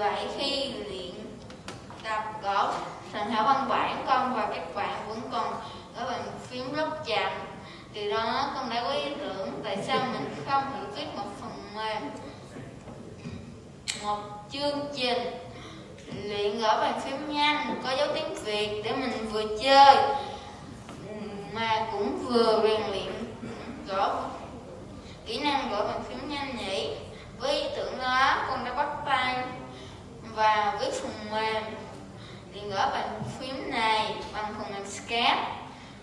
vậy khi luyện tập gõ thành thảo văn bản, con và các bạn vẫn còn gõ bàn phím rất chậm từ đó, con đã có ý tưởng tại sao mình không thử viết một phần mềm một chương trình luyện gõ bàn phím nhanh, có dấu tiếng việt để mình vừa chơi, mà cũng vừa rèn luyện gõ kỹ năng gõ bàn phím nhanh nhỉ với ý tưởng đó, con đã bắt tay và viết phần mềm thì gõ bàn phím này, bằng phần mềm scan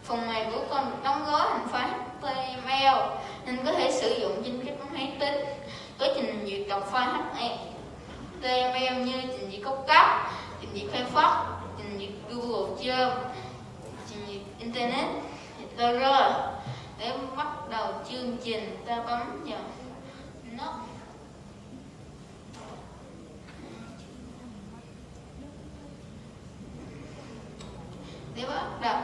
phần mềm của con được đóng gói thành file HTML nên có thể sử dụng trên các máy tính. Có trình duyệt đọc file HTML như trình duyệt cốc cấp trình duyệt Firefox, trình duyệt Google Chrome, trình duyệt Internet Explorer để bắt đầu chương trình, ta bấm vào nút để bắt đầu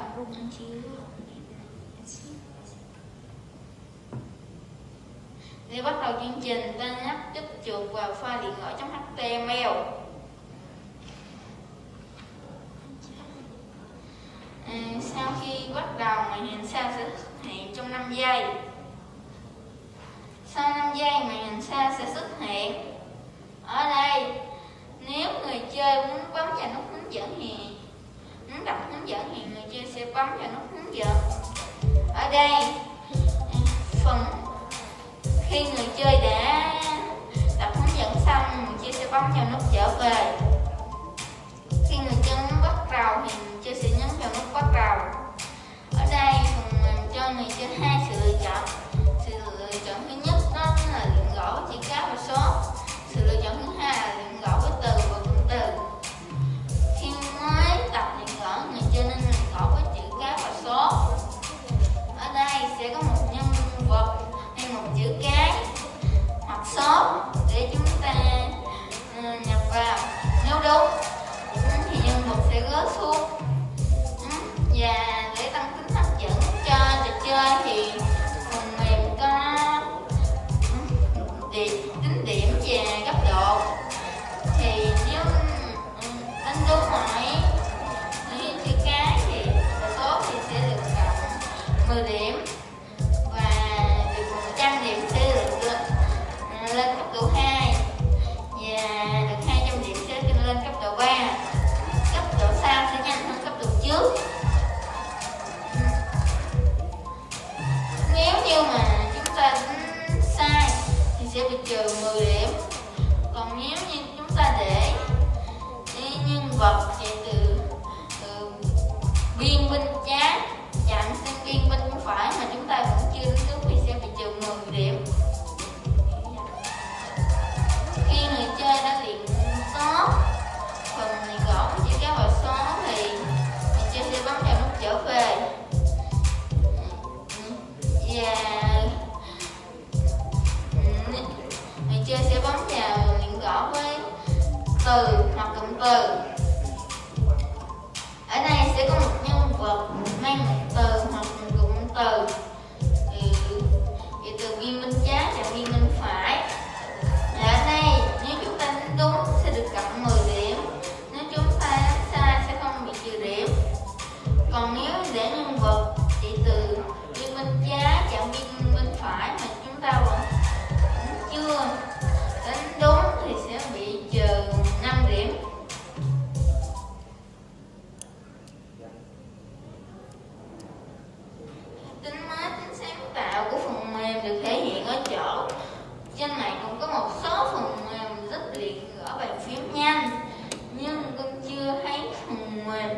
để bắt đầu chương trình ta nhấp tiếp chuột vào file điện thoại trong html à, sau khi bắt đầu màn hình sao sẽ xuất hiện trong 5 giây. Sau 5 giây màn hình sao sẽ xuất hiện ở đây. Nếu người chơi muốn bấm vào nút hướng dẫn thì muốn đọc hướng dẫn thì bấm vào nút hướng dẫn. Ở đây, phần khi người chơi đã đọc hướng dẫn xong người chơi sẽ bấm vào nút trở về. Chữ cái hoặc số để chúng ta ờ, nhập vào. Nếu đúng, thì nhân vật sẽ gỡ xuống thì sẽ bị từ hoặc cụm từ. Trên này cũng có một số phần mềm giúp luyện gõ bàn phím nhanh nhưng con chưa thấy phần mềm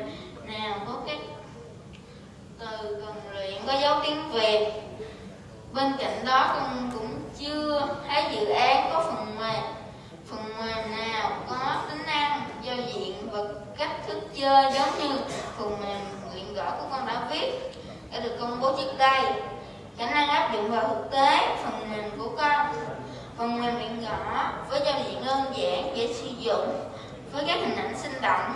nào có các từ cần luyện có dấu tiếng Việt. Bên cạnh đó con cũng chưa thấy dự án có phần mềm phần mềm nào có tính năng, giao diện và cách thức chơi giống như phần mềm luyện gõ của con đã viết, đã được công bố trước đây. Khả năng áp dụng vào thực tế, phần mềm của con phần mềm luyện gõ với giao diện đơn giản, dễ sử dụng, với các hình ảnh sinh động.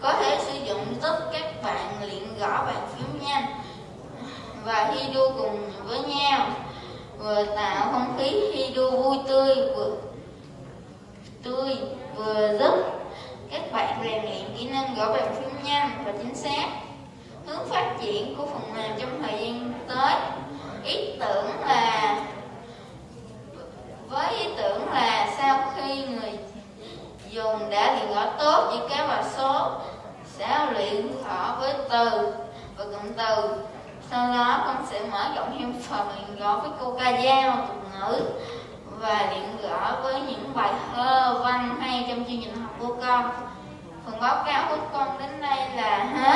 Có thể sử dụng giúp các bạn luyện gõ bàn phím nhanh. Và thi đua cùng với nhau, vừa tạo không khí thi đua vui tươi, vừa tươi, vừa giúp các bạn rèn luyện kỹ năng gõ bàn phím nhanh và chính xác. Hướng phát triển của phần mềm trong thời gian tới, ý tưởng là với ý tưởng là sau khi người dùng tốt chữ cái và số sẽ luyện gõ với từ. Và cụm từ, sau đó con sẽ mở rộng thêm phần luyện gõ với câu ca dao tục ngữ và luyện gõ với những bài thơ văn hay trong chương trình học của con. Phần báo cáo của con đến đây là hết.